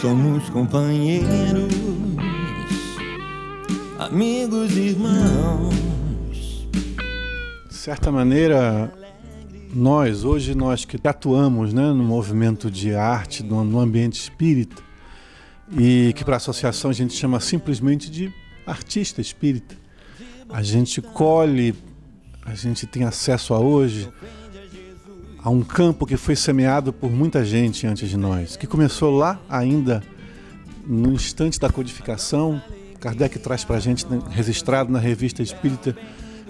somos companheiros, amigos, irmãos. De certa maneira, nós, hoje nós que atuamos né, no movimento de arte, no, ambiente espírita, e que para a associação a gente chama simplesmente de artista espírita. A gente colhe, a gente tem acesso a hoje a um campo que foi semeado por muita gente antes de nós, que começou lá ainda no instante da codificação. Kardec traz para a gente, né, registrado na revista Espírita,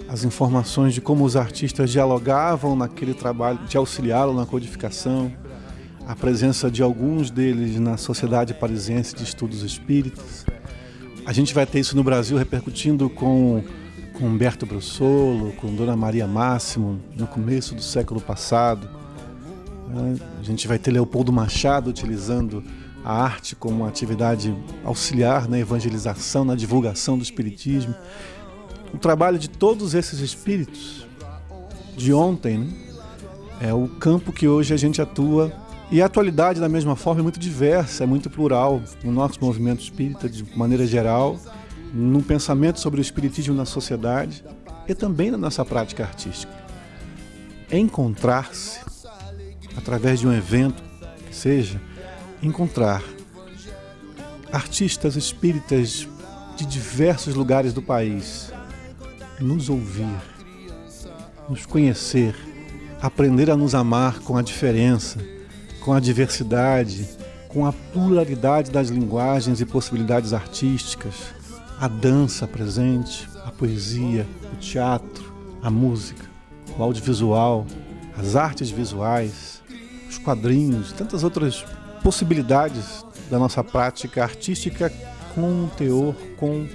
as informações de como os artistas dialogavam naquele trabalho de auxiliá-lo na codificação, a presença de alguns deles na Sociedade Parisiense de Estudos Espíritas. A gente vai ter isso no Brasil repercutindo com, com Humberto Brussolo, com Dona Maria Máximo, no começo do século passado. A gente vai ter Leopoldo Machado utilizando a arte como uma atividade auxiliar na evangelização, na divulgação do Espiritismo. O trabalho de todos esses espíritos de ontem né, é o campo que hoje a gente atua e a atualidade, da mesma forma, é muito diversa, é muito plural no nosso movimento espírita, de maneira geral, no pensamento sobre o espiritismo na sociedade e também na nossa prática artística. Encontrar-se, através de um evento que seja, encontrar artistas espíritas de diversos lugares do país, nos ouvir, nos conhecer, aprender a nos amar com a diferença com a diversidade, com a pluralidade das linguagens e possibilidades artísticas, a dança presente, a poesia, o teatro, a música, o audiovisual, as artes visuais, os quadrinhos, tantas outras possibilidades da nossa prática artística com um teor, com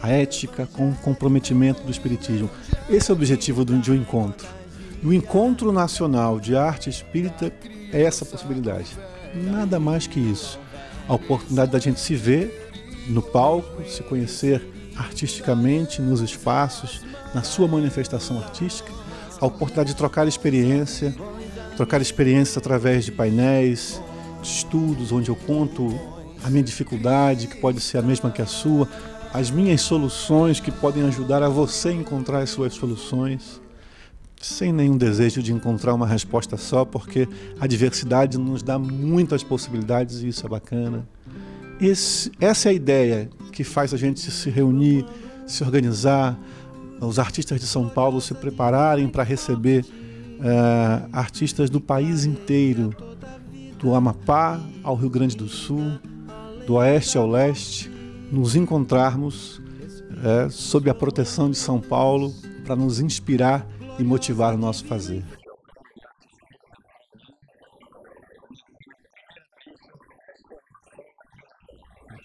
a ética, com o comprometimento do Espiritismo. Esse é o objetivo de um encontro. o encontro nacional de arte espírita é essa possibilidade. Nada mais que isso. A oportunidade da gente se ver no palco, se conhecer artisticamente nos espaços, na sua manifestação artística, a oportunidade de trocar experiência, trocar experiências através de painéis, de estudos, onde eu conto a minha dificuldade, que pode ser a mesma que a sua, as minhas soluções que podem ajudar a você encontrar as suas soluções sem nenhum desejo de encontrar uma resposta só, porque a diversidade nos dá muitas possibilidades e isso é bacana. Esse, essa é a ideia que faz a gente se reunir, se organizar, os artistas de São Paulo se prepararem para receber uh, artistas do país inteiro, do Amapá ao Rio Grande do Sul, do oeste ao leste, nos encontrarmos uh, sob a proteção de São Paulo para nos inspirar e motivar o nosso fazer.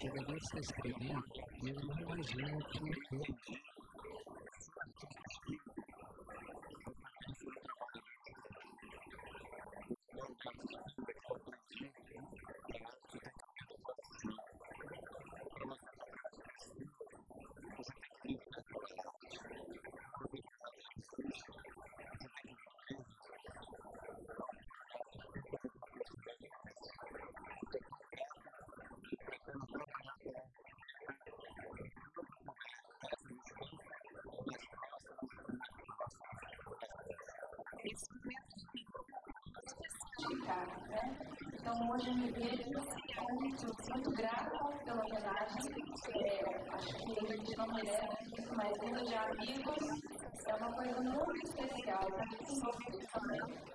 Que eu escrevi, eu não imagino que Né? Então, hoje eu me vejo muito, muito grata pela homenagem. É, acho que a gente não merece isso, mas tendo de amigos é uma coisa muito especial. Para mim, também.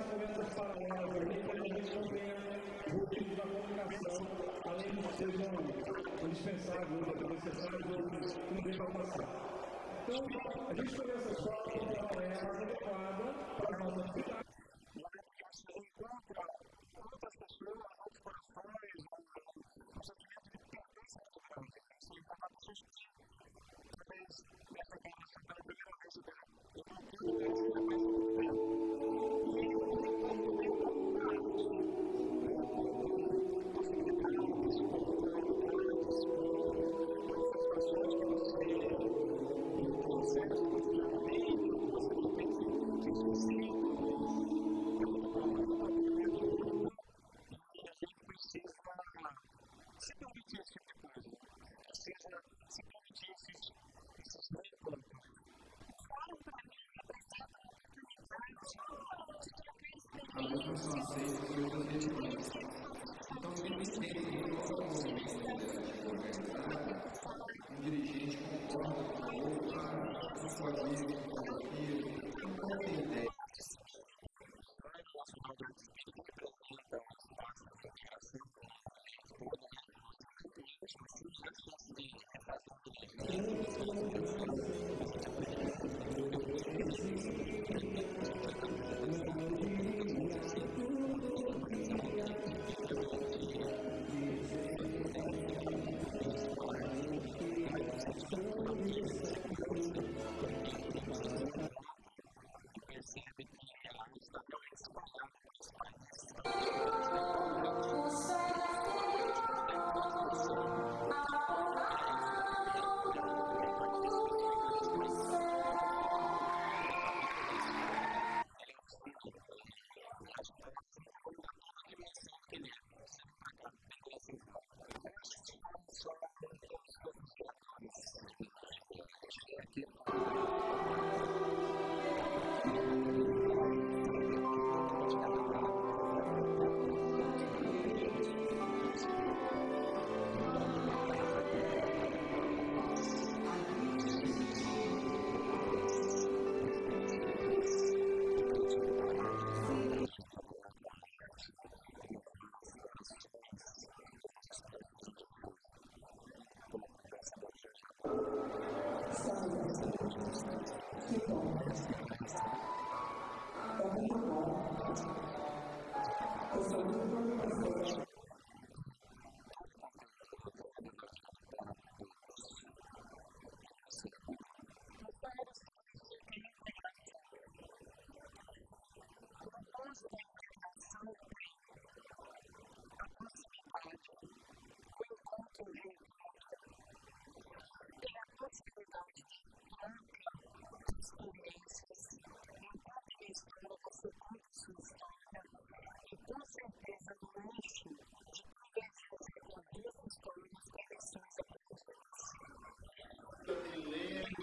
mais conversas paralelas aqui, para a gente não tenha rupturas da comunicação, além de sejam indispensáveis, ou necessários, ou para passar. Então, a gente escolheu essa escola porque ela é mais adequada para a nossa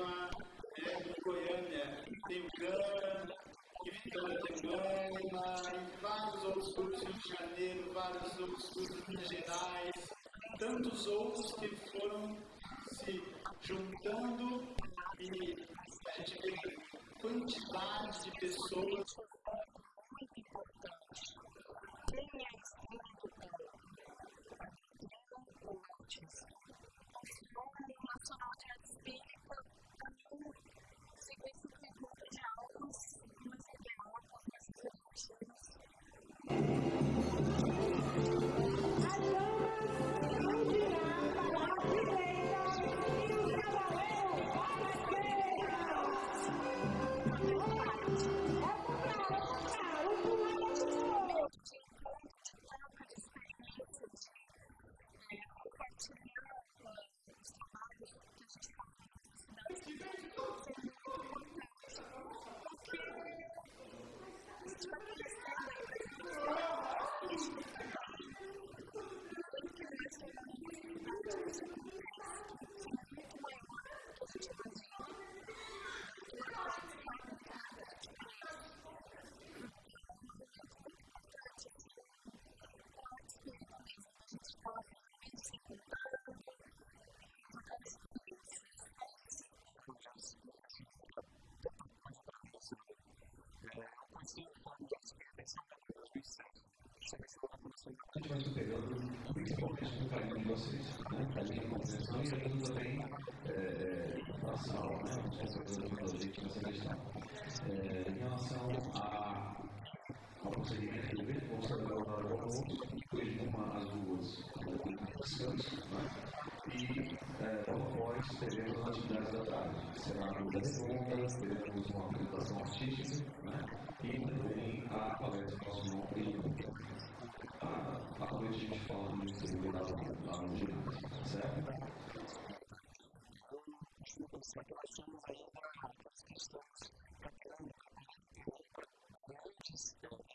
Atividade. tem o GAN, que Vitória tem Gama, vários outros grupos Rio de Janeiro, vários outros grupos Minas Gerais, tantos outros que foram se juntando e a gente vê quantidade de pessoas gente vai superando, principalmente no carinho de vocês, né? carinho de compreensão e ajuda também é, na sala, né? os companheiros da gente nessa questão. É, em relação a, ao procedimento do evento, vamos fazer o horário ao almoço, depois de uma às duas, descanso, né? e é, logo após teremos as atividades da tarde. Será a mesa redonda, teremos uma apresentação artística né? e também a palestra do nosso à, à noite a gente fala de disponibilidade lá no ginásio, certo? Só que nós somos ainda, nós estamos tratando antes, eu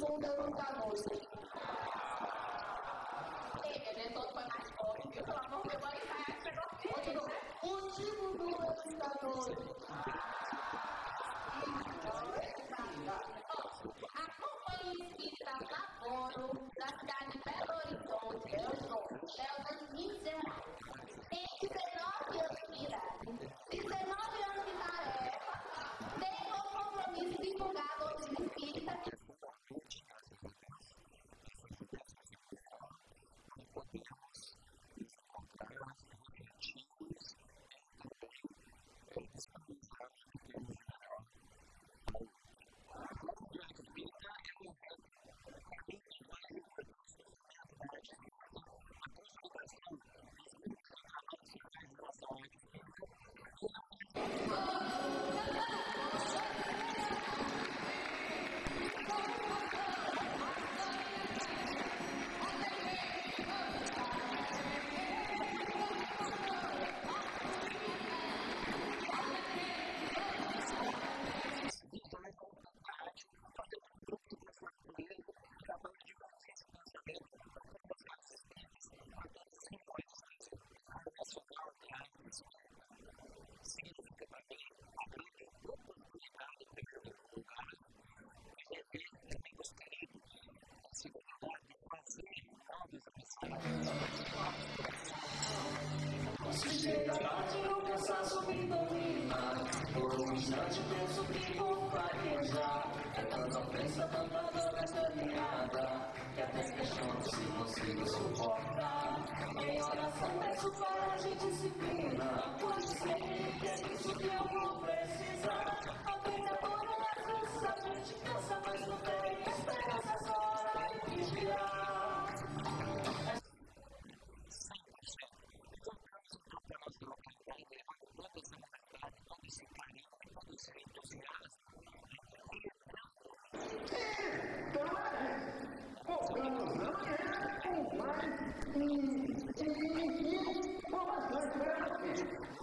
menggalungkan musik. Eh, ada tonton aku, itu lama kembali saya kita. Aku Se chega tarde, o cansaço me domina. Por um instante penso que vou farejar É tanta ofensa, tanta dor nesta caminhada. Que até questiono se consigo suportar. Em oração peço para a gente disciplina. Pois sei que é isso que eu vou precisar. A vida por às vezes a gente cansa, mas não tem esperança. 我仍然不满足，继续探索真理。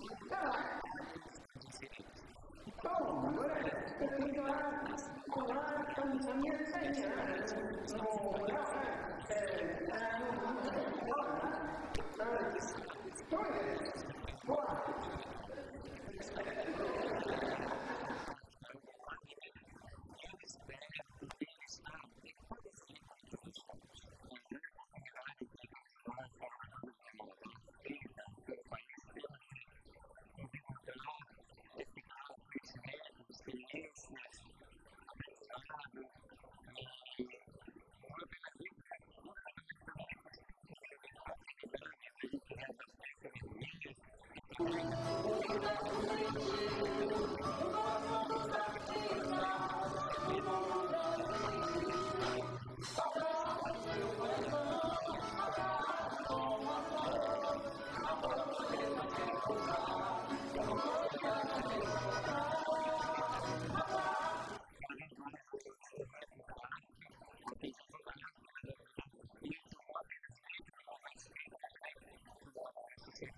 56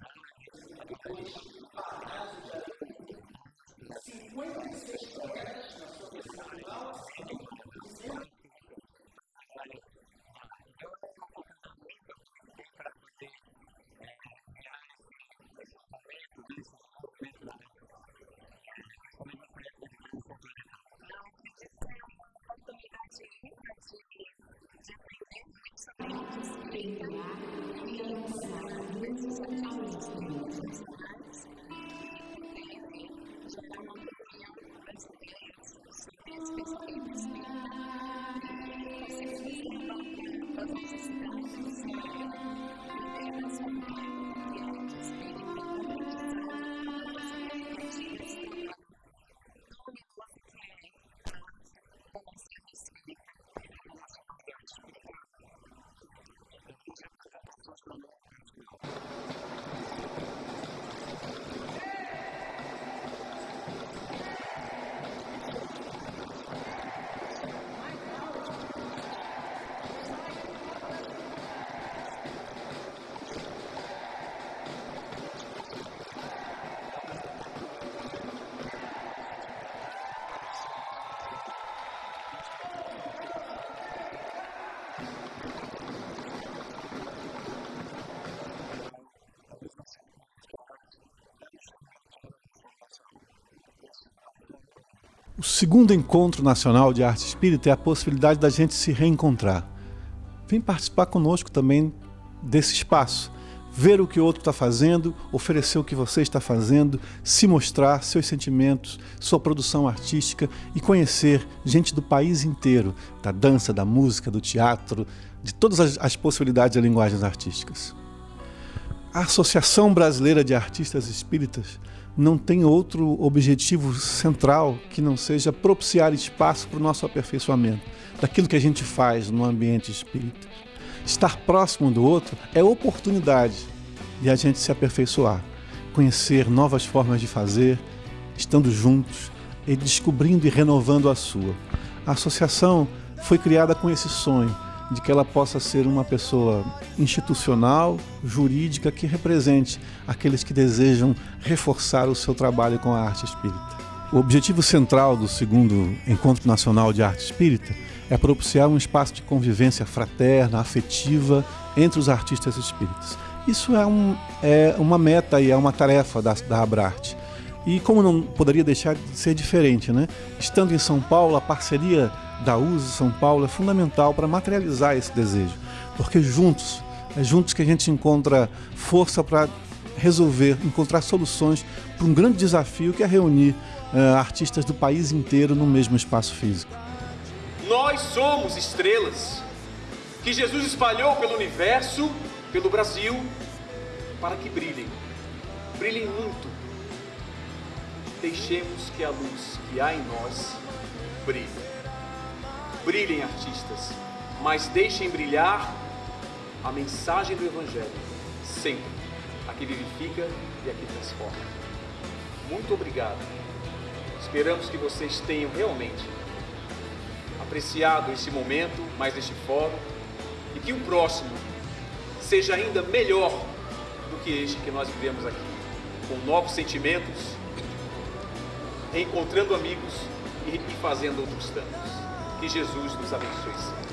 projetos segundo encontro nacional de arte espírita é a possibilidade da gente se reencontrar. Vem participar conosco também desse espaço. Ver o que o outro está fazendo, oferecer o que você está fazendo, se mostrar seus sentimentos, sua produção artística e conhecer gente do país inteiro, da dança, da música, do teatro, de todas as, as possibilidades de linguagens artísticas. A Associação Brasileira de Artistas Espíritas não tem outro objetivo central que não seja propiciar espaço para o nosso aperfeiçoamento, daquilo que a gente faz no ambiente espírita. Estar próximo do outro é oportunidade de a gente se aperfeiçoar, conhecer novas formas de fazer, estando juntos e descobrindo e renovando a sua. A associação foi criada com esse sonho de que ela possa ser uma pessoa institucional, jurídica, que represente aqueles que desejam reforçar o seu trabalho com a arte espírita. O objetivo central do segundo Encontro Nacional de Arte Espírita é propiciar um espaço de convivência fraterna, afetiva entre os artistas espíritas. Isso é, um, é uma meta e é uma tarefa da, da Abrarte. E como não poderia deixar de ser diferente, né? Estando em São Paulo, a parceria da USE São Paulo é fundamental para materializar esse desejo, porque juntos, é juntos que a gente encontra força para resolver, encontrar soluções para um grande desafio que é reunir uh, artistas do país inteiro no mesmo espaço físico. Nós somos estrelas que Jesus espalhou pelo universo, pelo Brasil, para que brilhem. Brilhem muito. Deixemos que a luz que há em nós brilhe. Brilhem, artistas, mas deixem brilhar a mensagem do Evangelho, sempre, a que vivifica e a que transforma. Muito obrigado. Esperamos que vocês tenham realmente apreciado esse momento, mais este fórum, e que o próximo seja ainda melhor do que este que nós vivemos aqui, com novos sentimentos, encontrando amigos e fazendo outros tantos. Que Jesus nos abençoe.